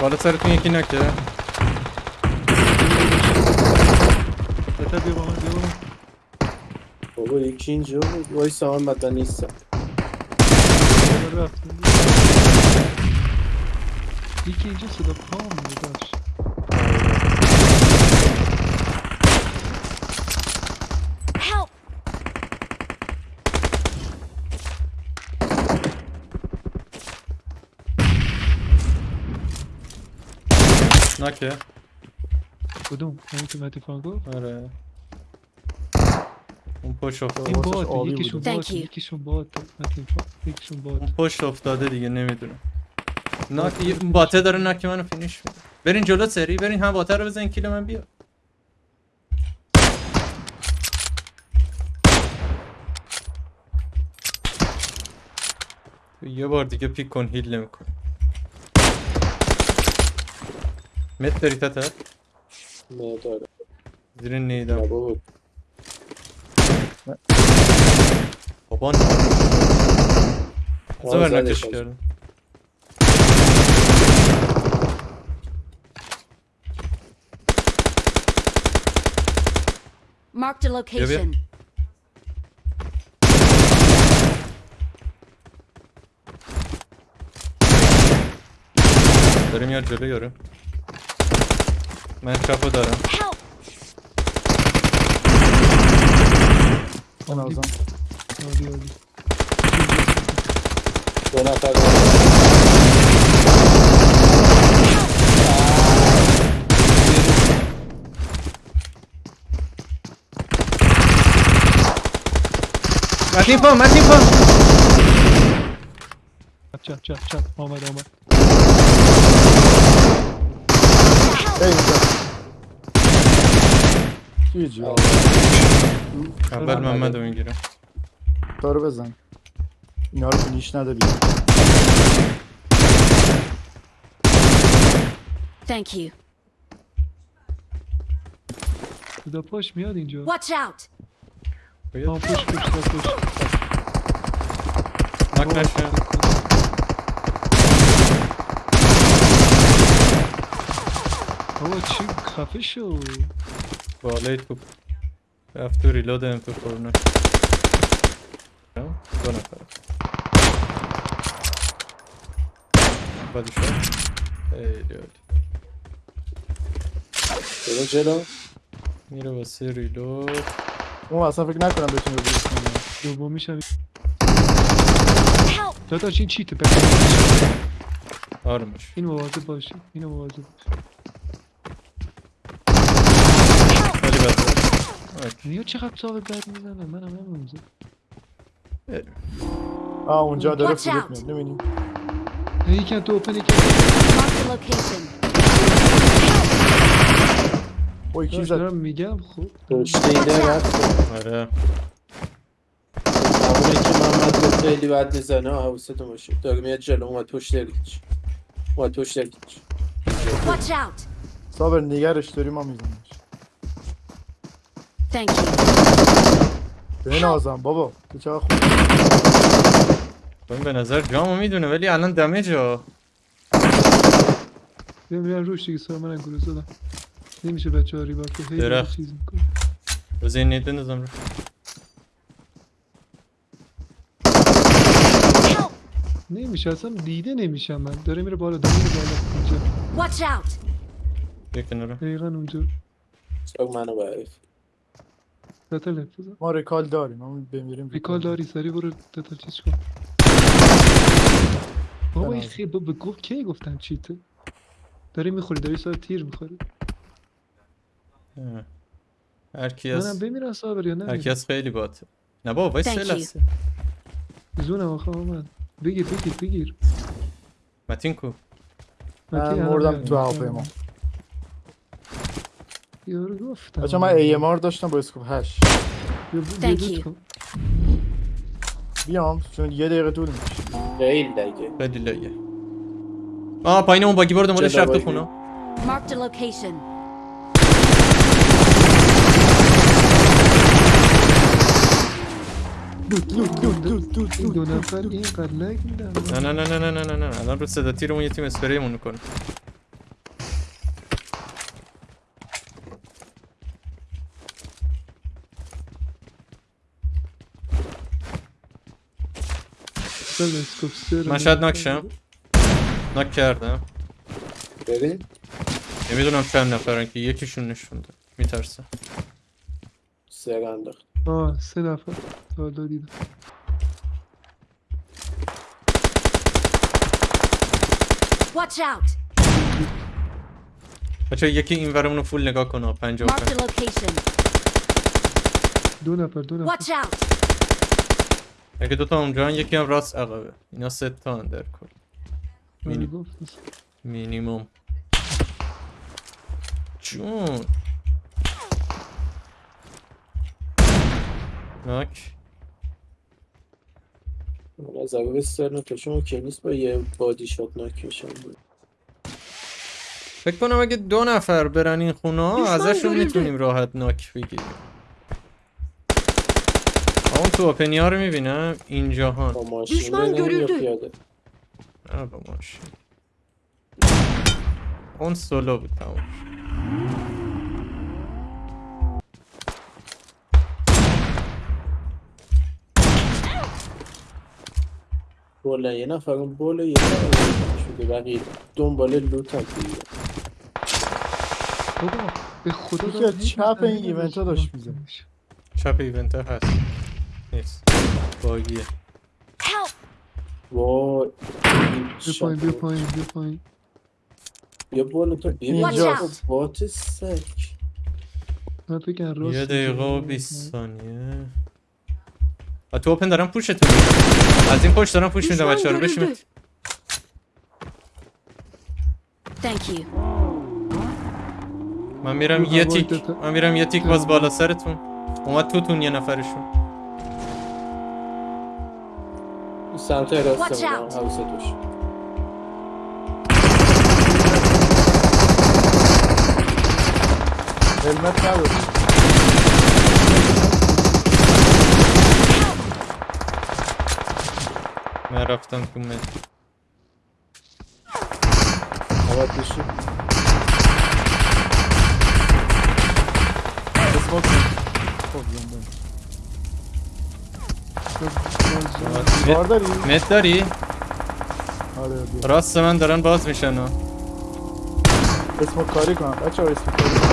بالا سرتون یکی نکه. بتا بیا با من بیا بابا یکی اینجا بود. وای محمد من نیستم. یکی اینجا صدا پام داشت نکه کدوم همین که مهدی فان گفت آره اون پشت افتاده این باد یکیشون بود. باد. یکیشون باد یکیشون اون باد پشت افتاده دیگه نمی‌دونم ناک یه باته داره ناک منو فینیش میده برین جلو سری برین هم باته رو بزن کیل من بیا یه بار دیگه پیک کن هیل نمیکن مت داری تتر نه داره زیر نه نیدم بابا بابا نه آه، زبر زدش نکش آج. کردم Marked a location. داره میاد جلو یارو من چپو دارم Help! به نظرم عالی عالی دو نفر متین پا متین پا چپ چپ چپ آمد آمد ای اینجا چی جی اول محمد رو می‌گیرم دارو بزن اینا رو فینیش نده بیا Thank you. صدا پاش میاد اینجا Watch out! آن پشت پشت پشت پشت ناک بابا چی خفه شو. بالای توپ رفت تو ریلود ام تو خورنه دو نفر. بعدی شد خیلی عالی جلو. جلو میره واسه ریلود اون اصلا فکر نکنم بتونه بریز کنه دومیش هم Help! داداش این چیته؟ بکنه آرمش این مواظب باشی اینو مواظب باشی خیلی بده نیا چقدر صاحب بد می‌زنه؟ منم هم آه اونجا داره فلوت out. میاد ببینیم یکی تو اوپن یکی. اوی کی زد؟ دارم میگم خب. پشت اینه رفت آره. همونه که محمد گفت خیلی بد می‌زنه حواستون باشه. داره میاد جلو اومد پشت هیچ اومد پشت out! صابر نگرش داری ما میزنیش Thank you. به نازم بابا تو چقدر خوب. این به نظر جامو می‌دونه ولی الان دمیج ها. میرن روش دیگه سر من گروه زدم. نمیشه بچه ها ریبار که هی. چیز می‌کنه. بذار این نید بندازم رو! نمیشه اصلا دیده نمیشم من. داره میره بالا داره میره بالا. اونجا Watch out! دقیقا اونجا. ساق منو تتل ما ریکال داریم ما بمیریم ریکال داری سری برو تتل چیز کن. بابا این. خیلی بابا گفت کی گفتن چیته؟ داری می‌خوری داری سر تیر می‌خوری. هر کی منم از بمیرم صابر یا هر کی نه از خیلی باته. نه بابا وای سه. لحظه؟ زونم آخه آمد بگیر بگیر بگیر. متین کو. من مردم. تو هواپیما. یارو گفتم. بچه من AMR داشتم با اسکوپ 8 بیا- بیا Thank دوت you. کن. بیام چون یه دقیقه طول می‌کشه خیلی دیگه خیلی لایه آه پایین اون باگی برد مالش چه رفت تو باگی؟ خونه. Marked a location. دو نفر اینقدر لگ میدن. نه نه نه نه نه نه نه نه. الان رو صدا تیرمون یه تیم اسپریمون می‌کنه. بله، اسکوپ من شاید ناک شم ناک کردم بریم نمی‌دونم چند نفرن که یکیشون نشونده میترسم سر انداخت آه سه نفر تا دیدم Watch out! بچه یکی این ورمون رو فول نگاه کنه پنجاه و Marked پنج a location. دو نفر دو نفر Watch out! اگه دوتا اونجا یکی هم راست عقبه. اینا سه تا هن در کل. من مینی- گفت مینیموم. جون. ناک. من از اول سر تا شما که نیست با یه بادی شات ناک میشم. بود فکر کنم اگه دو نفر برن این خونه ها ازشون. می‌تونیم راحت ناک بگیریم. تو اوپنیا رو می‌بینم اینجا هان دشمن görüldü. نه با ماشین. اون سولو بود تمام بله یه نفر اون بله یه نفر شده. بقیه دنباله لوت هم خدا به خدا چپ این ایونت ها داشت میزنش چپ ایونت هست. نیست باگیه! وای. بیا پایین بیا پایین بیا پایین. بیا بالا تو. بیا اینجاست. بات سک. من راست یه دقیقه و. 20 ثانیه. و تو اوپن دارم پوشتون میدم از این پشت دارم پوش میدم بچه رو. بشیم Thank you. من میرم یه تیک. من میرم یه تیک باز بالا سرتون. اومد توتون یه نفرشون. Santero odciągnął Ausetusz. Helmet cały. Mera w tanku myć. Ale piszy. To smoki. Poglądam. دیوار داری؟ آره بیا. راست من دارن باز میشن ها اسموک کاری کنم. بچه ها اسموک کاری کنم.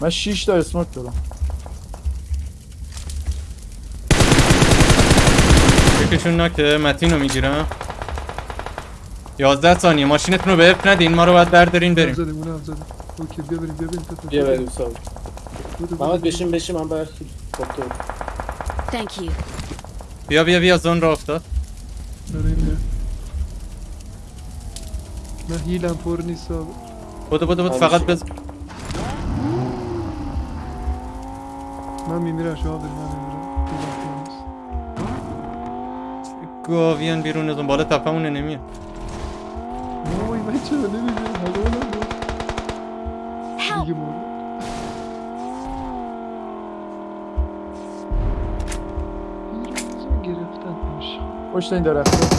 من 6 تا اسموک دارم. یکیشون ناکه متین رو می‌گیرم. 11 ثانیه. ماشینتون رو به اف ندین. ما رو باید بردارین بریم. زدیم اونم زدیم. اوکی بیا بریم بیا بریم. بیا بریم. محمد بشین بشین. من برخی خب تو Thank you. بیا بیا بیا زون را افتاد. من هیلم پر نیست. بودو بودو بود. فقط بز من میمیرم شما بریم من میمیرم گاویان بیرون از اون بالا تپمونه نمیاد وای من چرا بود. Help! دیگه مرد پشت این درخت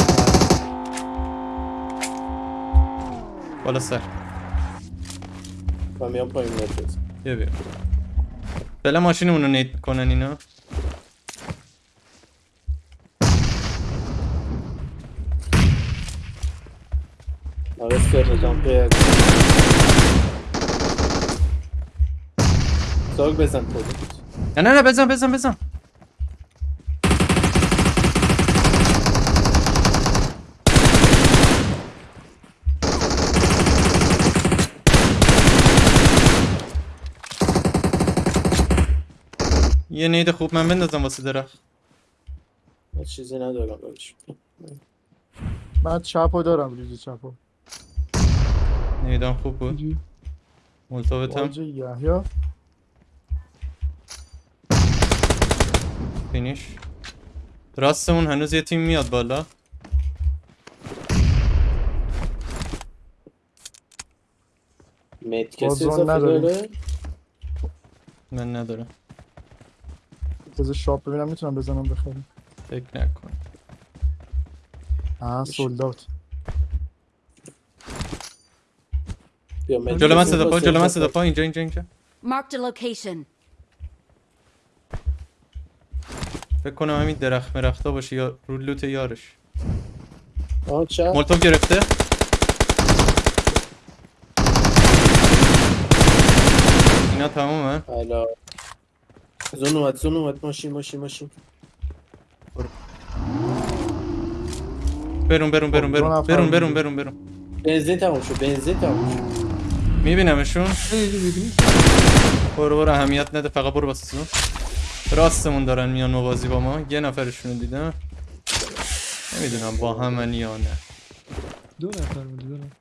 بالا سر. من میام پایین نفت بیا بیا. فعلا ماشینمون رو نید کنن اینا. آره سر جامپر ساگ بزن خودت نه نه نه بزن بزن بزن. یه نید خوب من بندازم واسه درخت. من چیزی ندارم برش من چپو دارم ریز چپو. نیدم خوب بود. واجه یحیا فینیش. راستمون هنوز یه تیم میاد بالا. مت کسی اضافه. داره؟ من ندارم. بذار شاپ ببینم می‌تونم بزنم بخرم. فکر نکن. آه سولدات. جلو من صدا پا جلو من صدا پا اینجا اینجا اینجا. Marked a location. فکر کنم همین درخت مرختا باشه یا رو لوت یارش. مولتوف گرفته؟ اینا تمومه؟ زون اومد زون اومد. ماشین ماشین ماشین. برون برون برون دو برون. برون برون. برون برون. بنزین تموم شد بنزین تموم شد. میبینمشون؟ برو برو. اهمیت نده فقط برو زون. راستمون دارن میان موازی با ما. یه نفرشون رو دیدم. نمی‌دونم با همن یا نه. دو نفر بودی دو نفر.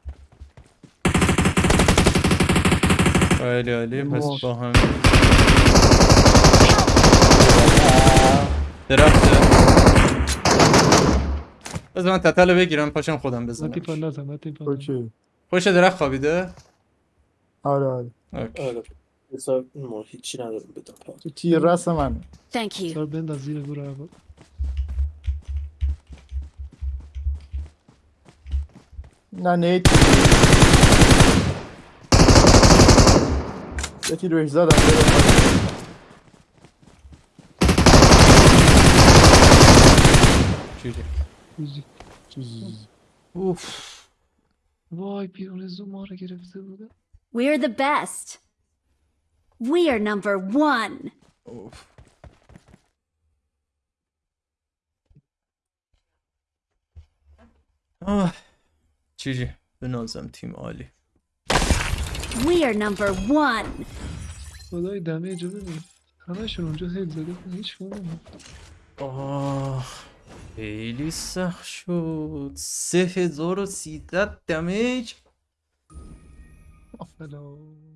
خیلی عالی. پس. با هم. درخته بذار من تتل بگیرم پاشم خودم من بزنم نزن اوکی. پشت درخت خوابیده؟ آره آره. اوکی. آره. ما هیچی ندارم بدم. تو تیر رس من؟ Thank you. سر بنداز زیر گور هوا. نه نیت یه تیر بهش زدم چیزی روزی چیز. اوف وای بیرون زوم ما رو گرفته بوده We're the best. We are number one. اوف آه چیزی به نازم تیم عالی We are number one. خدای دمه جو ببین همشون اونجا هیل زده هیچ کنم آه خیلی سخت شد سه هزار و سیصد دمیج سلام